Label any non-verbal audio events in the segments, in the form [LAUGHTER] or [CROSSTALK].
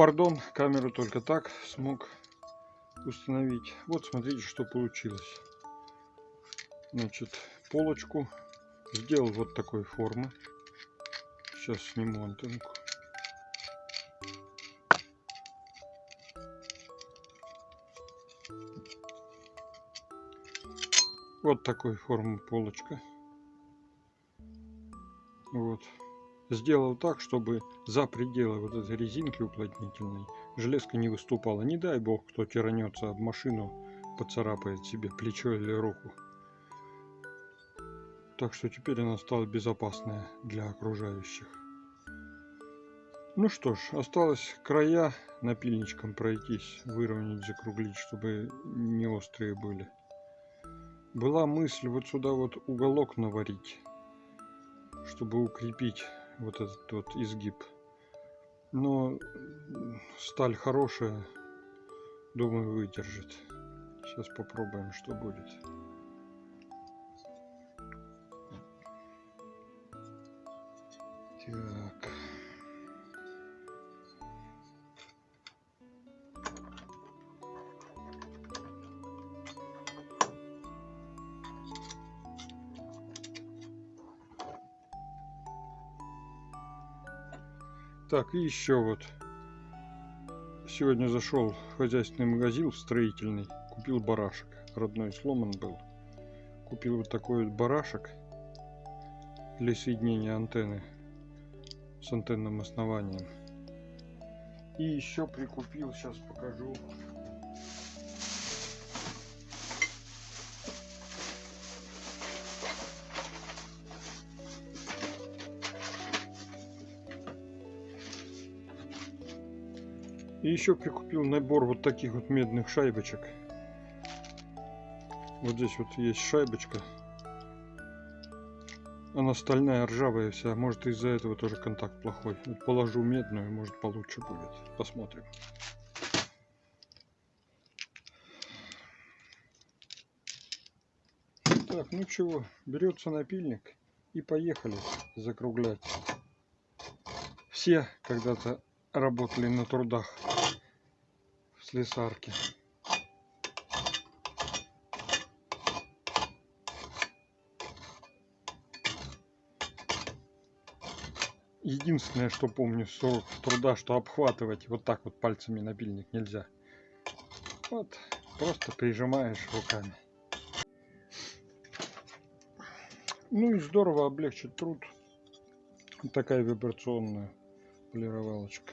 пардон, камеру только так смог установить. Вот смотрите, что получилось. Значит, полочку сделал вот такой формы. Сейчас сниму антенку. Вот такой формы полочка. Вот. Сделал так, чтобы за пределы вот этой резинки уплотнительной железка не выступала. Не дай бог, кто тиранется об машину, поцарапает себе плечо или руку. Так что теперь она стала безопасная для окружающих. Ну что ж, осталось края напильничком пройтись, выровнять, закруглить, чтобы не острые были. Была мысль вот сюда вот уголок наварить, чтобы укрепить вот этот вот изгиб. Но сталь хорошая, думаю, выдержит. Сейчас попробуем, что будет. Так. Так, и еще вот. Сегодня зашел в хозяйственный магазин, в строительный. Купил барашек. Родной сломан был. Купил вот такой вот барашек для соединения антенны с антенным основанием. И еще прикупил, сейчас покажу. И еще прикупил набор вот таких вот медных шайбочек. Вот здесь вот есть шайбочка. Она стальная, ржавая вся. Может из-за этого тоже контакт плохой. Вот положу медную, может получше будет. Посмотрим. Так, ну чего, берется напильник и поехали закруглять. Все когда-то работали на трудах в слесарке. Единственное, что помню с труда, что обхватывать вот так вот пальцами напильник нельзя. Вот, просто прижимаешь руками. Ну и здорово облегчит труд. такая вибрационная полировалочка.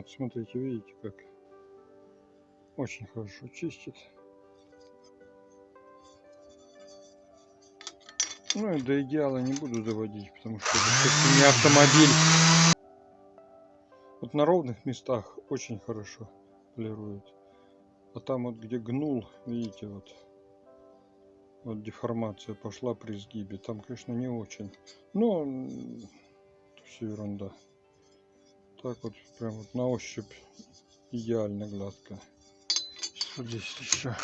вот, смотрите, видите, как очень хорошо чистит. Ну и до идеала не буду доводить, потому что это не автомобиль. Вот на ровных местах очень хорошо полирует. А там вот где гнул, видите, вот, вот деформация пошла при сгибе. Там, конечно, не очень. Но все ерунда так вот прям вот на ощупь идеально гладко. Вот здесь еще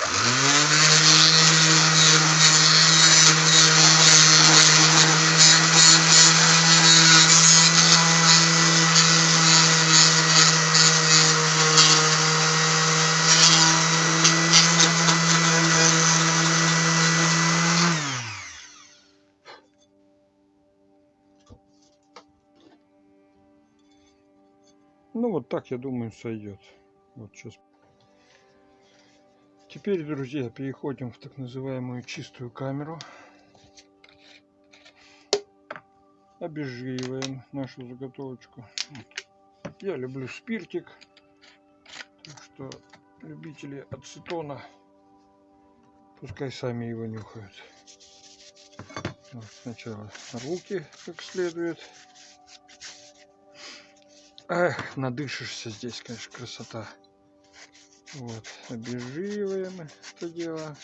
вот так, я думаю, сойдет. Вот сейчас. Теперь, друзья, переходим в так называемую чистую камеру. обезжириваем нашу заготовочку. Я люблю спиртик, так что любители ацетона пускай сами его нюхают. Вот сначала руки как следует. Эх, надышишься здесь, конечно, красота. Вот, обезжириваем это дело.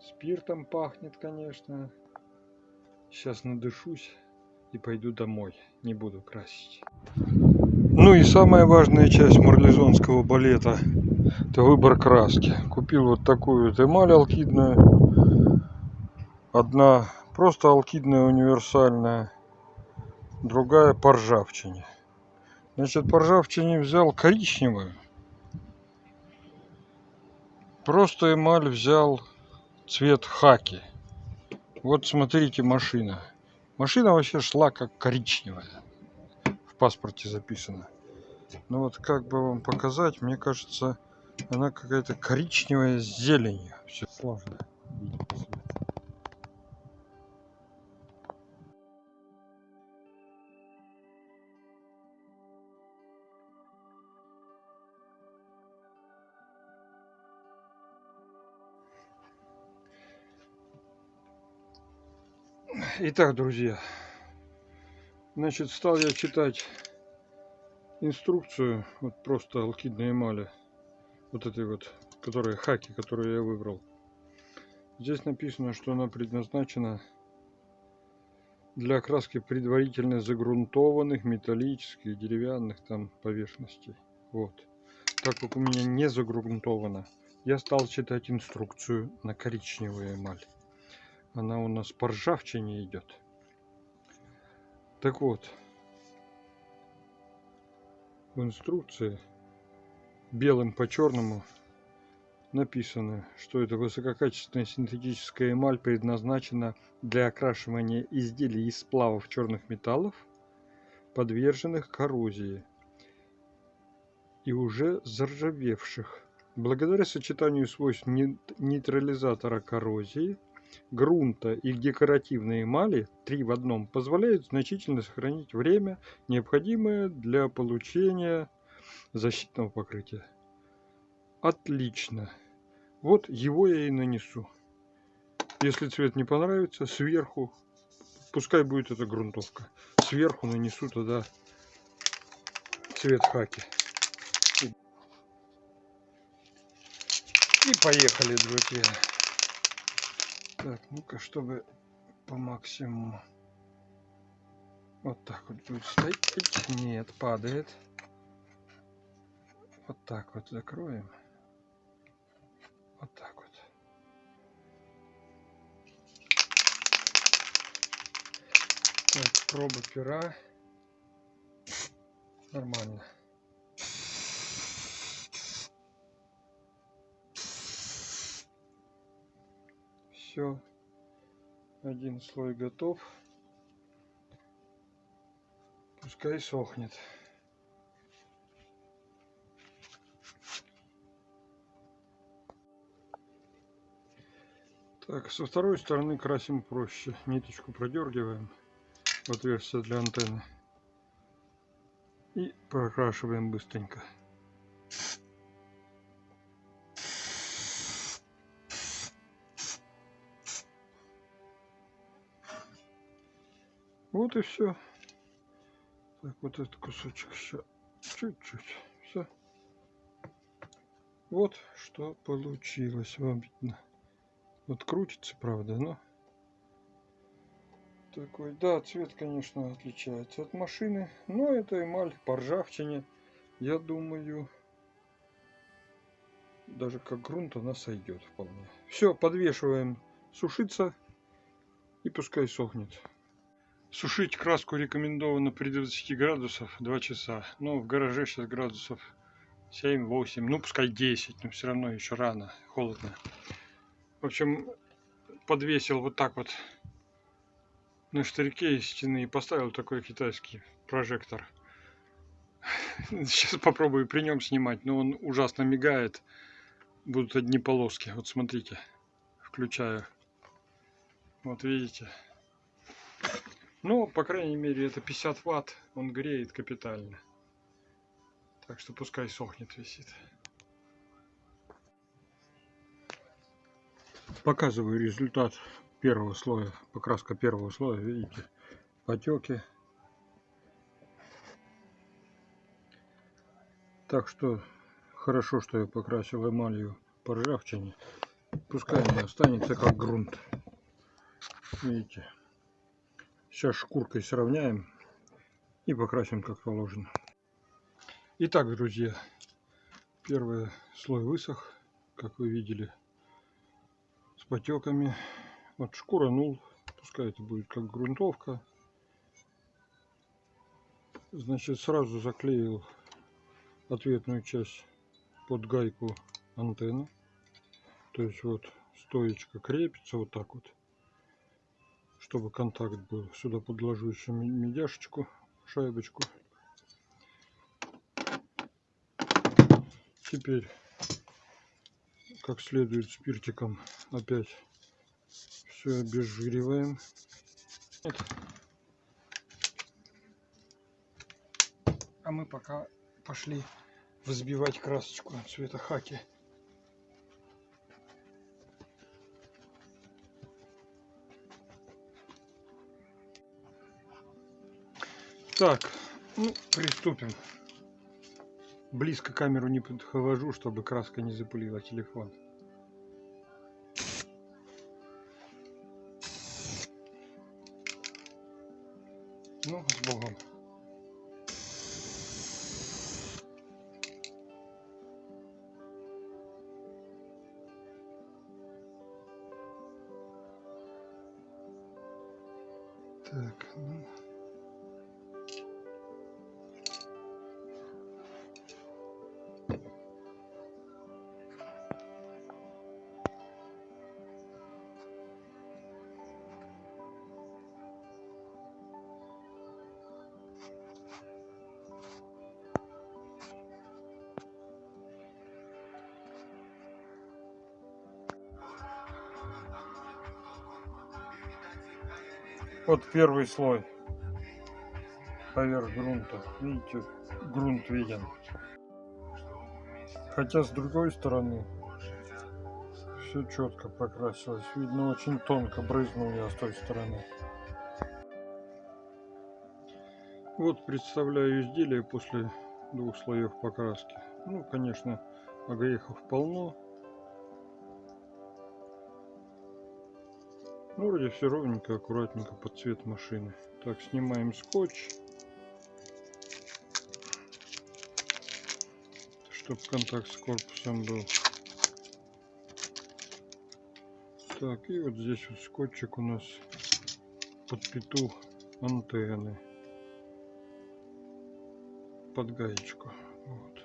Спиртом пахнет, конечно. Сейчас надышусь и пойду домой. Не буду красить. Ну и самая важная часть марлезонского балета – это выбор краски. Купил вот такую вот эмаль алкидную. Одна просто алкидная универсальная, другая по ржавчине. Значит, по ржавчине взял коричневую. Просто эмаль взял цвет хаки. Вот смотрите машина. Машина вообще шла как коричневая. В паспорте записано. Ну вот как бы вам показать, мне кажется, она какая-то коричневая с зеленью. Все сложно. Итак, друзья, значит, стал я читать инструкцию, вот просто алкидной эмали, вот этой вот, которая хаки, которую я выбрал. Здесь написано, что она предназначена для окраски предварительно загрунтованных металлических, деревянных там поверхностей. Вот. Так как у меня не загрунтовано, я стал читать инструкцию на коричневую эмаль она у нас по ржавчине идет. Так вот, в инструкции белым по черному написано, что это высококачественная синтетическая эмаль предназначена для окрашивания изделий из сплавов черных металлов, подверженных коррозии и уже заржавевших. Благодаря сочетанию свойств нейтрализатора коррозии – грунта и декоративной эмали три в одном позволяют значительно сохранить время, необходимое для получения защитного покрытия. Отлично. Вот его я и нанесу. Если цвет не понравится, сверху, пускай будет эта грунтовка, сверху нанесу тогда цвет хаки. И поехали, друзья. Так, ну-ка, чтобы по максимуму. Вот так вот будет стоять. Нет, падает. Вот так вот закроем. Вот так вот. Так, проба пера. Нормально. Все один слой готов. Пускай сохнет. Так со второй стороны красим проще. Ниточку продергиваем в отверстие для антенны. И прокрашиваем быстренько Вот и все. Так, вот этот кусочек еще чуть-чуть. Все. Вот что получилось. Вам видно. Вот крутится, правда, но такой, да, цвет, конечно, отличается от машины, но это эмаль по ржавчине, я думаю, даже как грунт она сойдет вполне. Все, подвешиваем сушиться и пускай сохнет. Сушить краску рекомендовано при 20 градусов 2 часа. Но в гараже сейчас градусов 7-8, ну пускай 10, но все равно еще рано, холодно. В общем, подвесил вот так вот на штырьке из стены и поставил такой китайский прожектор. [LAUGHS] Сейчас попробую при нем снимать, но он ужасно мигает. Будут одни полоски. Вот смотрите, включаю. Вот видите. Ну, по крайней мере, это 50 ватт. Он греет капитально. Так что пускай сохнет, висит. Показываю результат первого слоя, покраска первого слоя, видите, потеки. Так что хорошо, что я покрасил эмалью по ржавчине. Пускай не останется как грунт. Видите. Сейчас шкуркой сравняем и покрасим как положено. Итак, друзья, первый слой высох, как вы видели, с потеками. Вот шкура нул, пускай это будет как грунтовка. Значит, сразу заклеил ответную часть под гайку антенны. То есть вот стоечка крепится вот так вот, чтобы контакт был. Сюда подложу еще медяшечку, шайбочку. Теперь как следует спиртиком опять все обезжириваем. А мы пока пошли взбивать красочку цвета хаки. Так, ну, приступим. Близко камеру не подхожу, чтобы краска не запылила телефон. Ну, с Богом. Так, ну... Вот первый слой поверх грунта. Видите, грунт виден. Хотя с другой стороны все четко прокрасилось. Видно, очень тонко брызнул я с той стороны. Вот представляю изделие после двух слоев покраски. Ну, конечно, огрехов полно. Ну, вроде все ровненько, аккуратненько под цвет машины. Так, снимаем скотч. Чтобы контакт с корпусом был. Так, и вот здесь вот скотчик у нас под пету антенны. Под гаечку. Вот.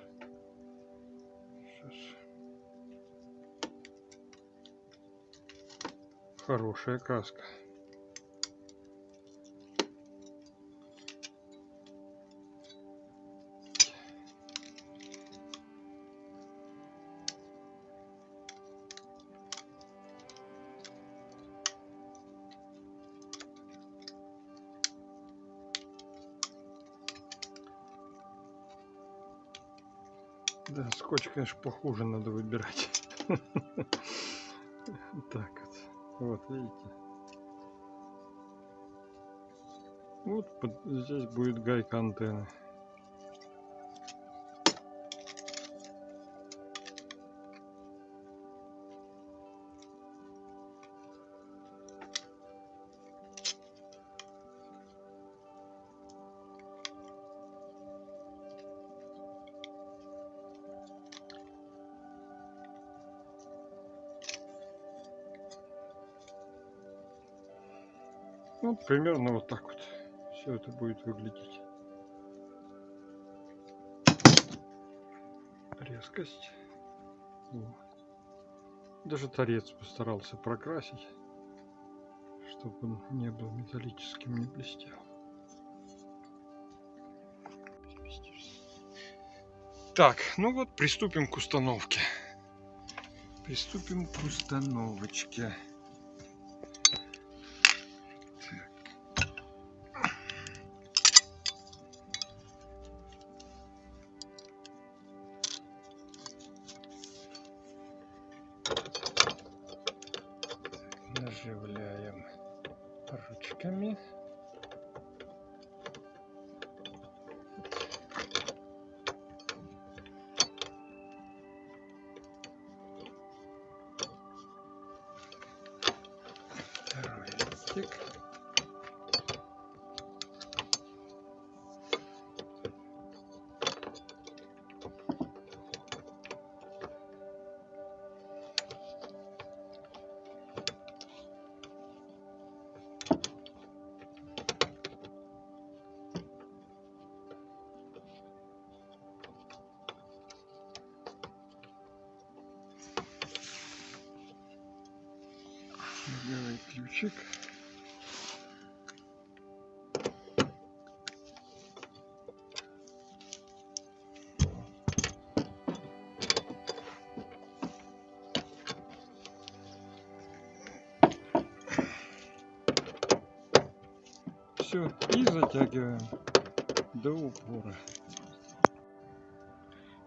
Хорошая краска. Да, скотч, конечно, похуже надо выбирать. [LAUGHS] Так вот. Видите? Вот под, здесь будет гайка антенны. Ну, примерно вот так вот все это будет выглядеть. Резкость. Даже торец постарался прокрасить, чтобы он не был металлическим, не блестел. Так, ну вот приступим к установке. Приступим к установочке. Листик. Белый ключик. Упора.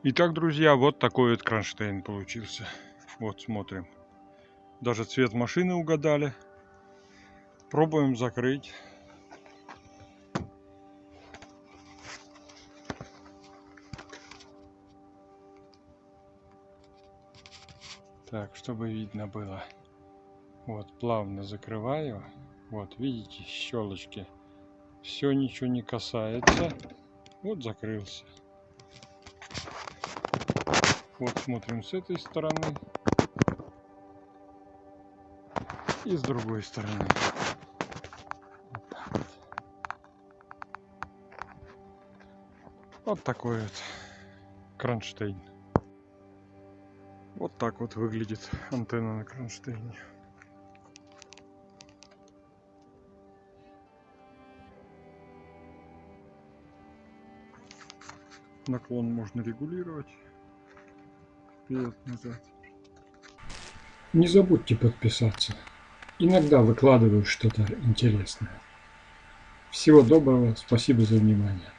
Итак, друзья, вот такой вот кронштейн получился. Вот, смотрим. Даже цвет машины угадали. Пробуем закрыть. Так, чтобы видно было. Вот, плавно закрываю. Вот, видите, щелочки. Все, ничего не касается. Вот, закрылся. Вот, смотрим с этой стороны. И с другой стороны. Вот, так вот. Вот такой вот кронштейн. Вот так вот выглядит антенна на кронштейне. Наклон можно регулировать. Вперед-назад. Не забудьте подписаться. Иногда выкладываю что-то интересное. Всего доброго, спасибо за внимание.